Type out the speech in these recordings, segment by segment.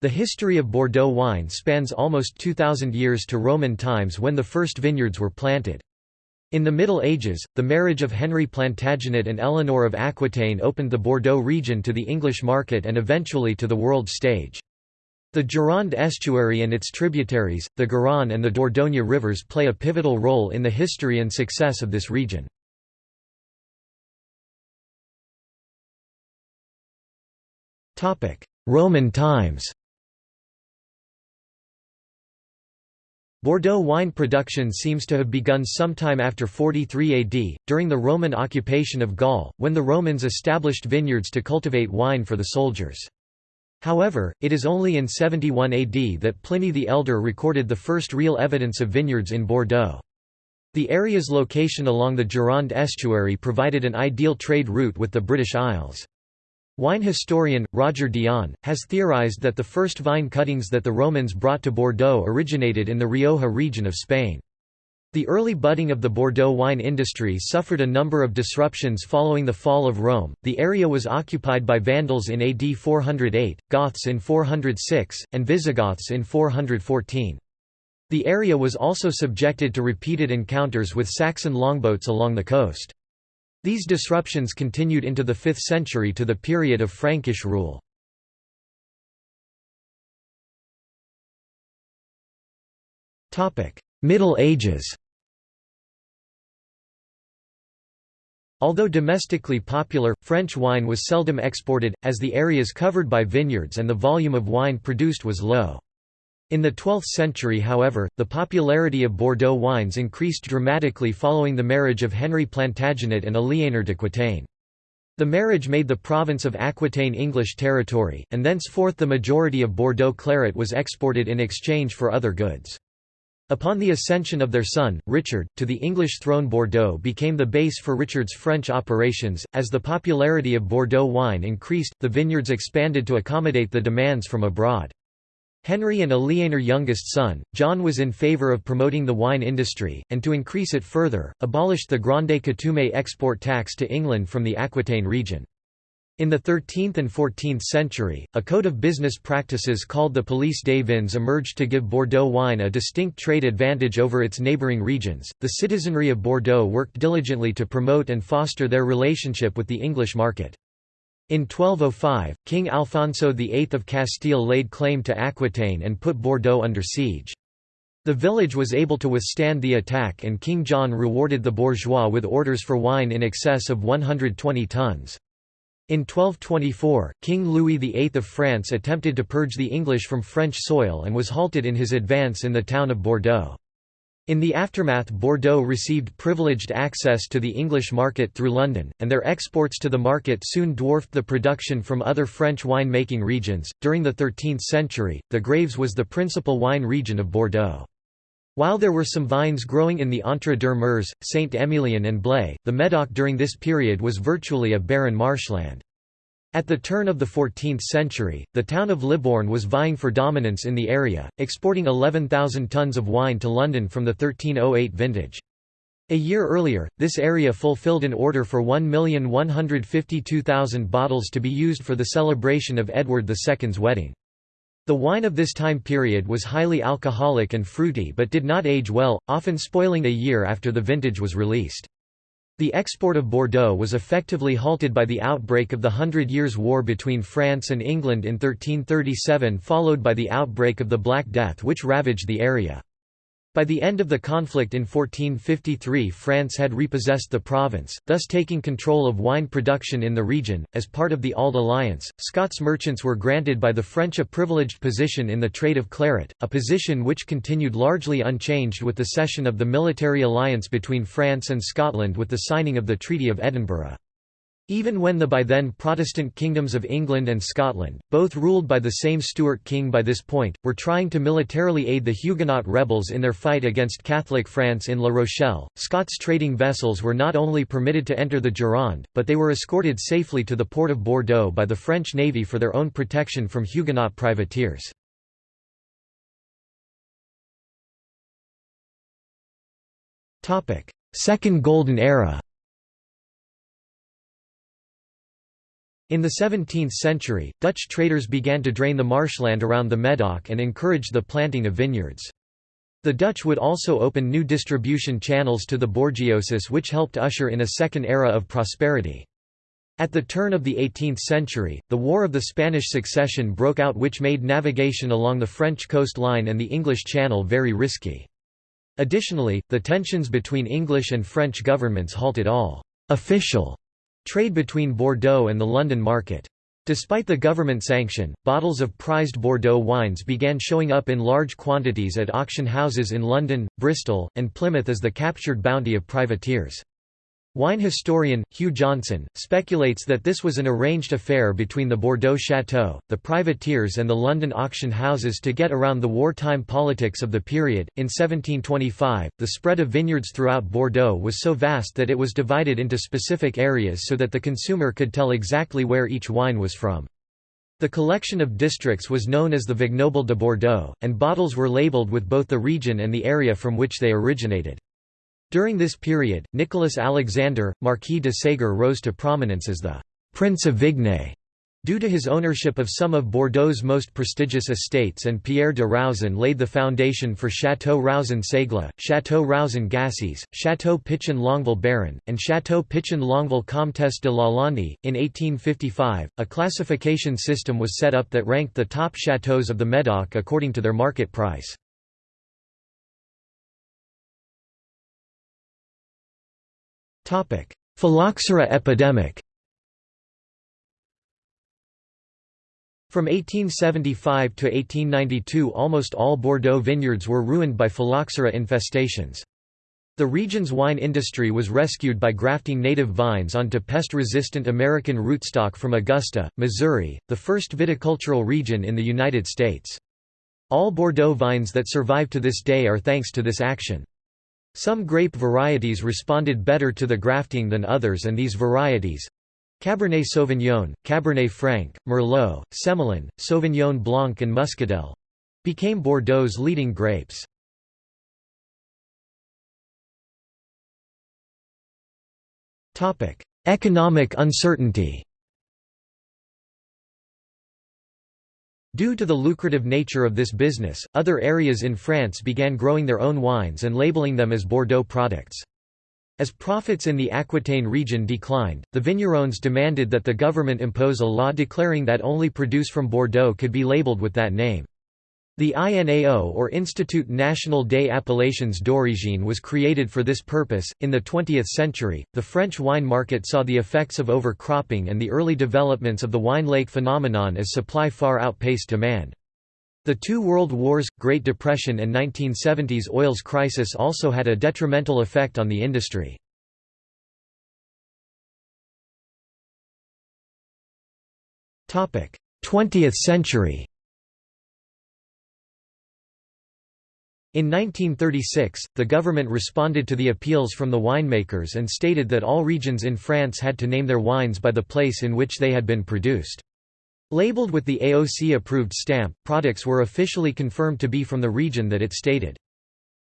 The history of Bordeaux wine spans almost 2,000 years to Roman times when the first vineyards were planted. In the Middle Ages, the marriage of Henry Plantagenet and Eleanor of Aquitaine opened the Bordeaux region to the English market and eventually to the world stage. The Gironde estuary and its tributaries, the Garonne and the Dordogne rivers play a pivotal role in the history and success of this region. Roman times Bordeaux wine production seems to have begun sometime after 43 AD, during the Roman occupation of Gaul, when the Romans established vineyards to cultivate wine for the soldiers. However, it is only in 71 AD that Pliny the Elder recorded the first real evidence of vineyards in Bordeaux. The area's location along the Gironde estuary provided an ideal trade route with the British Isles. Wine historian, Roger Dion, has theorized that the first vine cuttings that the Romans brought to Bordeaux originated in the Rioja region of Spain. The early budding of the Bordeaux wine industry suffered a number of disruptions following the fall of Rome. The area was occupied by Vandals in AD 408, Goths in 406, and Visigoths in 414. The area was also subjected to repeated encounters with Saxon longboats along the coast. These disruptions continued into the 5th century to the period of Frankish rule. Middle Ages Although domestically popular, French wine was seldom exported, as the areas covered by vineyards and the volume of wine produced was low. In the 12th century however, the popularity of Bordeaux wines increased dramatically following the marriage of Henry Plantagenet and Aliénor d'Aquitaine. The marriage made the province of Aquitaine English territory, and thenceforth the majority of Bordeaux claret was exported in exchange for other goods. Upon the ascension of their son, Richard, to the English throne Bordeaux became the base for Richard's French operations. As the popularity of Bordeaux wine increased, the vineyards expanded to accommodate the demands from abroad. Henry and Aliénor youngest son, John was in favour of promoting the wine industry, and to increase it further, abolished the Grande Coutume export tax to England from the Aquitaine region. In the 13th and 14th century, a code of business practices called the Police des Vins emerged to give Bordeaux wine a distinct trade advantage over its neighbouring regions. The citizenry of Bordeaux worked diligently to promote and foster their relationship with the English market. In 1205, King Alfonso VIII of Castile laid claim to Aquitaine and put Bordeaux under siege. The village was able to withstand the attack and King John rewarded the bourgeois with orders for wine in excess of 120 tons. In 1224, King Louis VIII of France attempted to purge the English from French soil and was halted in his advance in the town of Bordeaux. In the aftermath Bordeaux received privileged access to the English market through London, and their exports to the market soon dwarfed the production from other French wine-making regions. During the 13th century, the Graves was the principal wine region of Bordeaux. While there were some vines growing in the Entre-deux-Mers, Saint-Émilion and Blaye, the Médoc during this period was virtually a barren marshland. At the turn of the 14th century, the town of Libourne was vying for dominance in the area, exporting 11,000 tons of wine to London from the 1308 vintage. A year earlier, this area fulfilled an order for 1,152,000 bottles to be used for the celebration of Edward II's wedding. The wine of this time period was highly alcoholic and fruity but did not age well, often spoiling a year after the vintage was released. The export of Bordeaux was effectively halted by the outbreak of the Hundred Years' War between France and England in 1337 followed by the outbreak of the Black Death which ravaged the area. By the end of the conflict in 1453 France had repossessed the province, thus taking control of wine production in the region. As part of the Auld Alliance, Scots merchants were granted by the French a privileged position in the trade of claret, a position which continued largely unchanged with the cession of the military alliance between France and Scotland with the signing of the Treaty of Edinburgh. Even when the by then Protestant kingdoms of England and Scotland, both ruled by the same Stuart king by this point, were trying to militarily aid the Huguenot rebels in their fight against Catholic France in La Rochelle, Scots trading vessels were not only permitted to enter the Gironde, but they were escorted safely to the port of Bordeaux by the French navy for their own protection from Huguenot privateers. Second Golden Era In the 17th century, Dutch traders began to drain the marshland around the Medoc and encouraged the planting of vineyards. The Dutch would also open new distribution channels to the Borgiosis which helped usher in a second era of prosperity. At the turn of the 18th century, the War of the Spanish Succession broke out which made navigation along the French coastline and the English Channel very risky. Additionally, the tensions between English and French governments halted all «official» trade between Bordeaux and the London market. Despite the government sanction, bottles of prized Bordeaux wines began showing up in large quantities at auction houses in London, Bristol, and Plymouth as the captured bounty of privateers. Wine historian, Hugh Johnson, speculates that this was an arranged affair between the Bordeaux Chateau, the privateers, and the London auction houses to get around the wartime politics of the period. In 1725, the spread of vineyards throughout Bordeaux was so vast that it was divided into specific areas so that the consumer could tell exactly where each wine was from. The collection of districts was known as the Vignoble de Bordeaux, and bottles were labelled with both the region and the area from which they originated. During this period, Nicolas Alexandre, Marquis de Ségur rose to prominence as the «Prince of Vignes», due to his ownership of some of Bordeaux's most prestigious estates and Pierre de Rauzan laid the foundation for Château Rauzan Ségla, Château Rauzan Gassies, Château Pichon Longueville Baron, and Château Pichon Longueville Comtesse de Lalande. In 1855, a classification system was set up that ranked the top châteaux of the Médoc according to their market price. Phylloxera epidemic From 1875 to 1892 almost all Bordeaux vineyards were ruined by phylloxera infestations. The region's wine industry was rescued by grafting native vines onto pest-resistant American rootstock from Augusta, Missouri, the first viticultural region in the United States. All Bordeaux vines that survive to this day are thanks to this action. Some grape varieties responded better to the grafting than others and these varieties Cabernet Sauvignon, Cabernet Franc, Merlot, Semillon, Sauvignon Blanc and Muscadelle became Bordeaux's leading grapes. Economic uncertainty Due to the lucrative nature of this business, other areas in France began growing their own wines and labeling them as Bordeaux products. As profits in the Aquitaine region declined, the vignerons demanded that the government impose a law declaring that only produce from Bordeaux could be labeled with that name. The INAO or Institut National des Appellations d'Origine was created for this purpose. In the 20th century, the French wine market saw the effects of overcropping and the early developments of the wine lake phenomenon as supply far outpaced demand. The two world wars, Great Depression and 1970s oils crisis also had a detrimental effect on the industry. Topic: 20th century. In 1936, the government responded to the appeals from the winemakers and stated that all regions in France had to name their wines by the place in which they had been produced. Labeled with the AOC-approved stamp, products were officially confirmed to be from the region that it stated.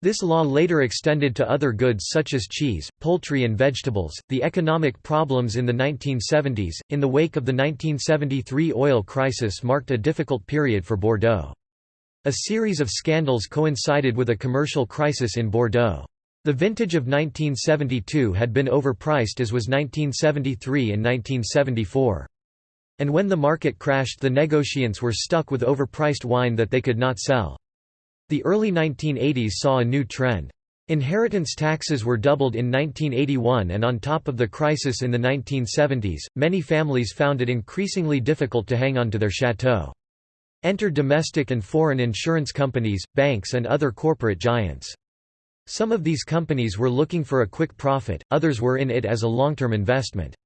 This law later extended to other goods such as cheese, poultry, and vegetables. The economic problems in the 1970s, in the wake of the 1973 oil crisis, marked a difficult period for Bordeaux. A series of scandals coincided with a commercial crisis in Bordeaux. The vintage of 1972 had been overpriced as was 1973 and 1974. And when the market crashed the negociants were stuck with overpriced wine that they could not sell. The early 1980s saw a new trend. Inheritance taxes were doubled in 1981 and on top of the crisis in the 1970s, many families found it increasingly difficult to hang on to their chateau. Enter domestic and foreign insurance companies, banks and other corporate giants. Some of these companies were looking for a quick profit, others were in it as a long-term investment.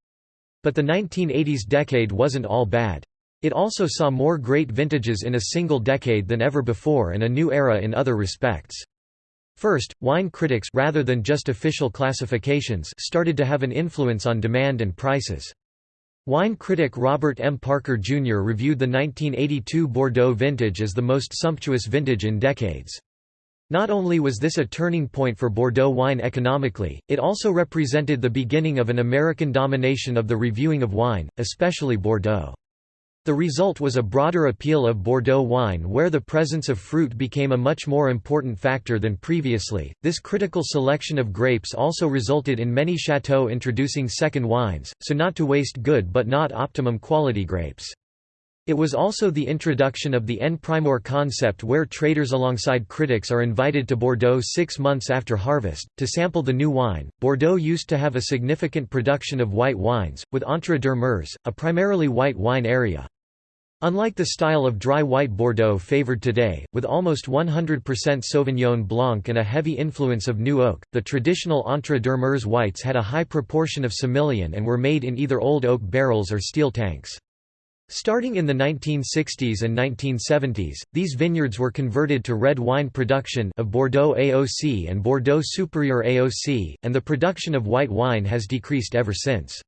But the 1980s decade wasn't all bad. It also saw more great vintages in a single decade than ever before and a new era in other respects. First, wine critics rather than just official classifications started to have an influence on demand and prices. Wine critic Robert M. Parker, Jr. reviewed the 1982 Bordeaux vintage as the most sumptuous vintage in decades. Not only was this a turning point for Bordeaux wine economically, it also represented the beginning of an American domination of the reviewing of wine, especially Bordeaux. The result was a broader appeal of Bordeaux wine where the presence of fruit became a much more important factor than previously. This critical selection of grapes also resulted in many chateaux introducing second wines, so not to waste good but not optimum quality grapes. It was also the introduction of the en primeur concept where traders alongside critics are invited to Bordeaux six months after harvest, to sample the new wine. Bordeaux used to have a significant production of white wines, with Entre deux Mers, a primarily white wine area. Unlike the style of dry white Bordeaux favored today, with almost 100% Sauvignon Blanc and a heavy influence of new oak, the traditional Entre deux Mers whites had a high proportion of Semillon and were made in either old oak barrels or steel tanks. Starting in the 1960s and 1970s, these vineyards were converted to red wine production of Bordeaux AOC and Bordeaux Supérieur AOC, and the production of white wine has decreased ever since.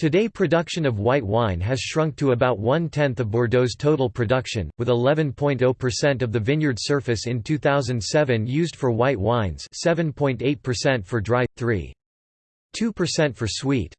Today production of white wine has shrunk to about one-tenth of Bordeaux's total production, with 11.0% of the vineyard surface in 2007 used for white wines 7.8% for dry, 3.2% for sweet.